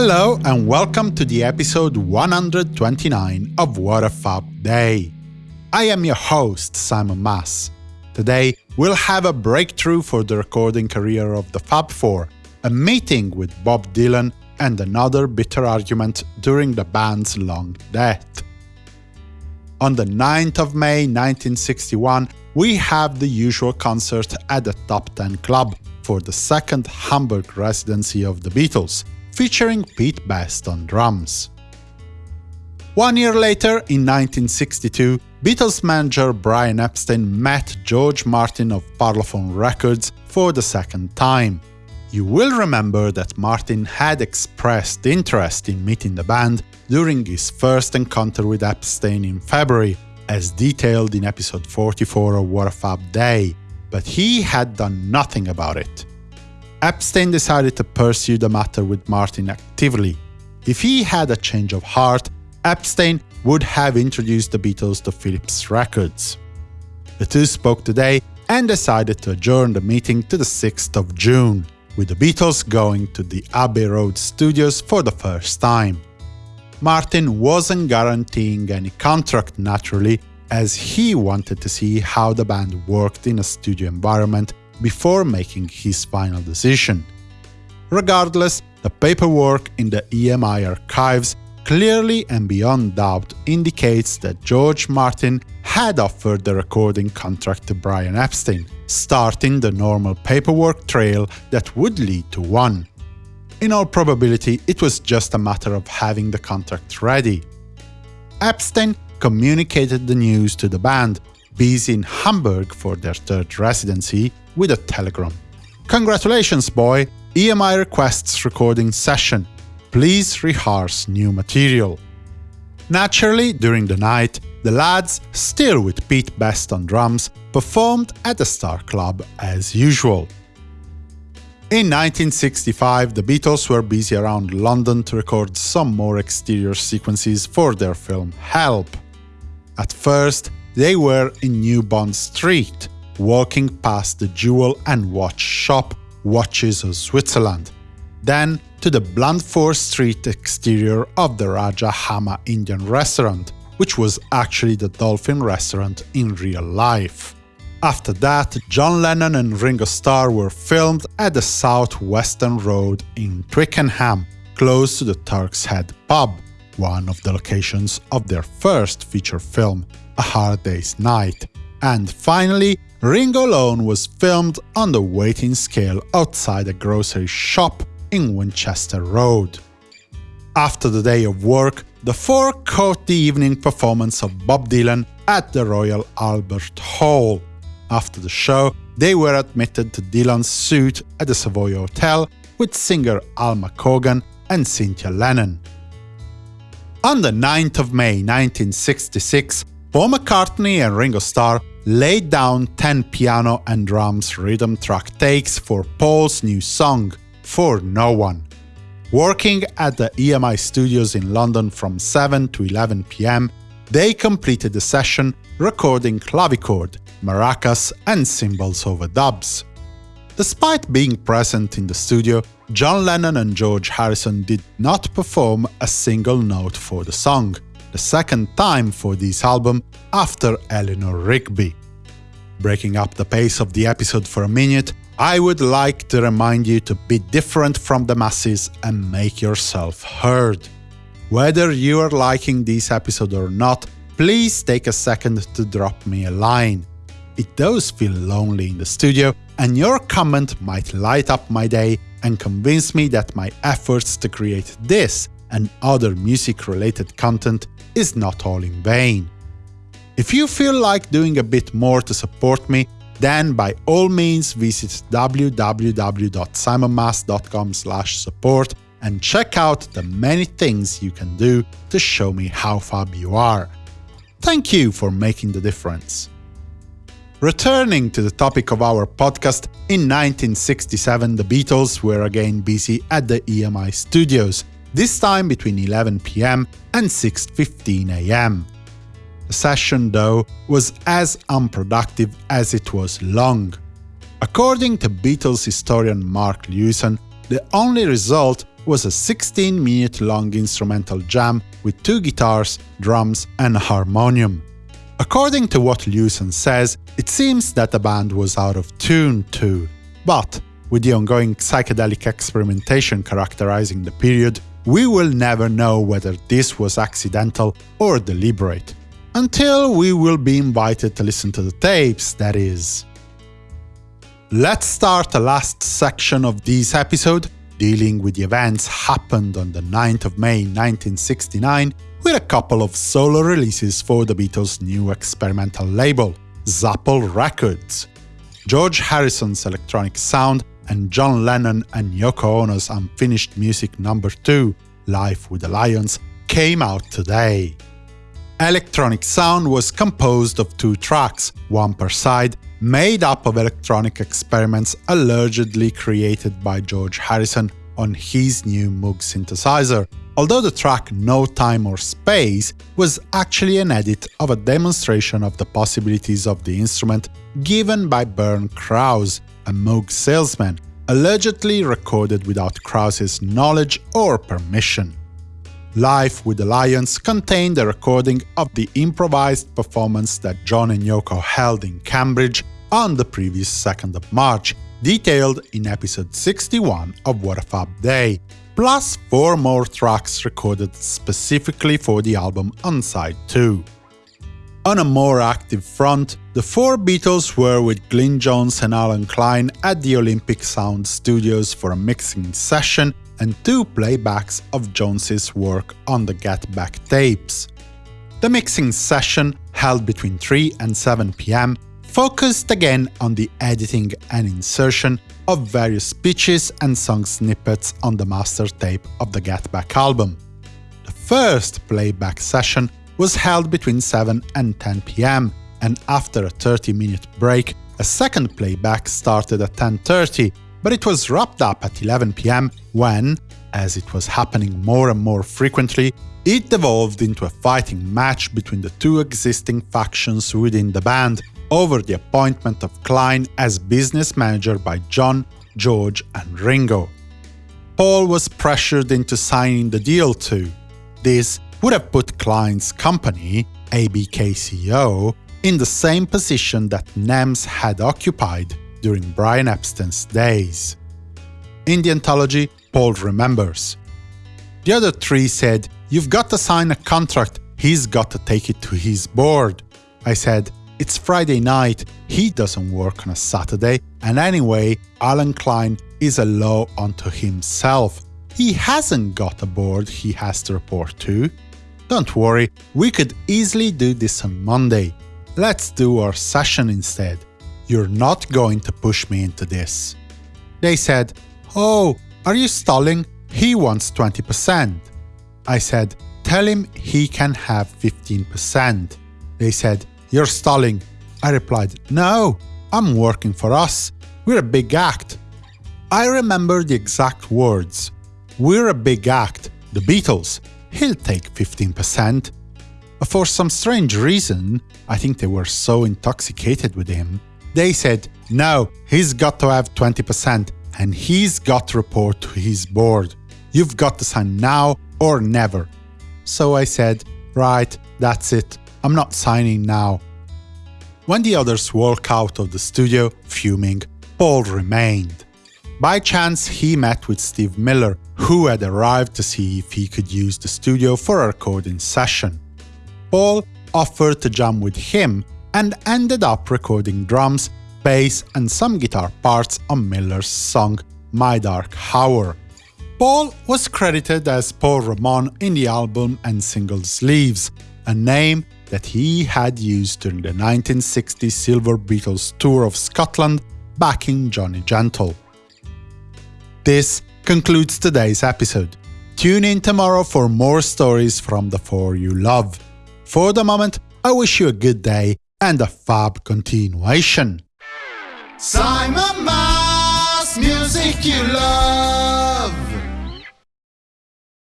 Hello and welcome to the episode 129 of What a Fab Day. I am your host, Simon Mas. Today, we'll have a breakthrough for the recording career of the Fab Four, a meeting with Bob Dylan, and another bitter argument during the band's long death. On the 9th of May 1961, we have the usual concert at the Top Ten Club for the second Hamburg residency of the Beatles, featuring Pete Best on drums. One year later, in 1962, Beatles manager Brian Epstein met George Martin of Parlophone Records for the second time. You will remember that Martin had expressed interest in meeting the band during his first encounter with Epstein in February, as detailed in episode 44 of What a Fab Day, but he had done nothing about it. Epstein decided to pursue the matter with Martin actively. If he had a change of heart, Epstein would have introduced the Beatles to Philips Records. The two spoke today and decided to adjourn the meeting to the 6th of June, with the Beatles going to the Abbey Road studios for the first time. Martin wasn't guaranteeing any contract naturally, as he wanted to see how the band worked in a studio environment before making his final decision. Regardless, the paperwork in the EMI archives clearly and beyond doubt indicates that George Martin had offered the recording contract to Brian Epstein, starting the normal paperwork trail that would lead to one. In all probability, it was just a matter of having the contract ready. Epstein communicated the news to the band, busy in Hamburg for their third residency, with a telegram. Congratulations, boy! EMI requests recording session. Please rehearse new material. Naturally, during the night, the lads, still with Pete Best on drums, performed at the Star Club as usual. In 1965, the Beatles were busy around London to record some more exterior sequences for their film Help. At first, they were in New Bond Street, walking past the jewel and watch shop Watches of Switzerland, then to the Blandford Street exterior of the Raja Hama Indian restaurant, which was actually the Dolphin restaurant in real life. After that, John Lennon and Ringo Starr were filmed at the South Western Road in Twickenham, close to the Turk's Head pub, one of the locations of their first feature film, A Hard Day's Night. And finally, Ringo Alone was filmed on the waiting scale outside a grocery shop in Winchester Road. After the day of work, the four caught the evening performance of Bob Dylan at the Royal Albert Hall. After the show, they were admitted to Dylan's suite at the Savoy Hotel with singer Alma Cogan and Cynthia Lennon. On the 9th of May 1966, Paul McCartney and Ringo Starr laid down 10 piano and drums rhythm track takes for Paul's new song, For No One. Working at the EMI studios in London from 7 to 11 pm, they completed the session recording clavichord, maracas and cymbals overdubs. Despite being present in the studio, John Lennon and George Harrison did not perform a single note for the song, the second time for this album after Eleanor Rigby. Breaking up the pace of the episode for a minute, I would like to remind you to be different from the masses and make yourself heard. Whether you are liking this episode or not, please take a second to drop me a line. It does feel lonely in the studio, and your comment might light up my day and convince me that my efforts to create this and other music-related content is not all in vain. If you feel like doing a bit more to support me, then by all means visit www.simonmas.com support and check out the many things you can do to show me how fab you are. Thank you for making the difference. Returning to the topic of our podcast, in 1967 the Beatles were again busy at the EMI studios, this time between 11 pm and 6.15 am. The session, though, was as unproductive as it was long. According to Beatles historian Mark Lewisohn, the only result was a 16-minute-long instrumental jam with two guitars, drums and a harmonium. According to what Lewisohn says, it seems that the band was out of tune too. But, with the ongoing psychedelic experimentation characterizing the period, we will never know whether this was accidental or deliberate. Until we will be invited to listen to the tapes, that is. Let's start the last section of this episode dealing with the events happened on the 9th of May 1969 with a couple of solo releases for the Beatles' new experimental label, Zapple Records. George Harrison's electronic sound and John Lennon and Yoko Ono's unfinished music number 2, Life with the Lions, came out today. Electronic Sound was composed of two tracks, one per side, made up of electronic experiments allegedly created by George Harrison on his new Moog synthesizer, although the track No Time or Space was actually an edit of a demonstration of the possibilities of the instrument given by Bernd Krause, a Moog salesman, allegedly recorded without Krause's knowledge or permission. Life with the Lions contained a recording of the improvised performance that John and Yoko held in Cambridge on the previous 2nd of March, detailed in episode 61 of What a Fab Day, plus four more tracks recorded specifically for the album on side 2. On a more active front, the four Beatles were with Glyn Johns and Allen Klein at the Olympic Sound Studios for a mixing session and two playbacks of Johns's work on the Get Back tapes. The mixing session, held between 3 and 7 pm, focused again on the editing and insertion of various speeches and song snippets on the master tape of the Get Back album. The first playback session was held between 7 and 10 pm, and after a 30-minute break, a second playback started at 10.30, but it was wrapped up at 11 pm when, as it was happening more and more frequently, it devolved into a fighting match between the two existing factions within the band over the appointment of Klein as business manager by John, George and Ringo. Paul was pressured into signing the deal too. This would have put Klein's company, ABKCO, in the same position that NEMS had occupied during Brian Epstein's days. In the anthology, Paul remembers. The other three said, You've got to sign a contract, he's got to take it to his board. I said, It's Friday night, he doesn't work on a Saturday, and anyway, Allen Klein is a law unto himself. He hasn't got a board he has to report to. Don't worry, we could easily do this on Monday. Let's do our session instead. You're not going to push me into this. They said, Oh, are you stalling? He wants 20%. I said, Tell him he can have 15%. They said, You're stalling. I replied, No, I'm working for us. We're a big act. I remember the exact words. We're a big act, the Beatles. He'll take 15%. For some strange reason, I think they were so intoxicated with him, they said, no, he's got to have 20% and he's got to report to his board. You've got to sign now or never. So I said, right, that's it, I'm not signing now. When the others walk out of the studio, fuming, Paul remained. By chance, he met with Steve Miller, who had arrived to see if he could use the studio for a recording session. Paul offered to jam with him and ended up recording drums, bass and some guitar parts on Miller's song My Dark Hour. Paul was credited as Paul Ramon in the album and single sleeves, a name that he had used during the 1960 Silver Beatles tour of Scotland backing Johnny Gentle. This concludes today's episode. Tune in tomorrow for more stories from the four you love. For the moment, I wish you a good day and a fab continuation. Simon Mas, music you love.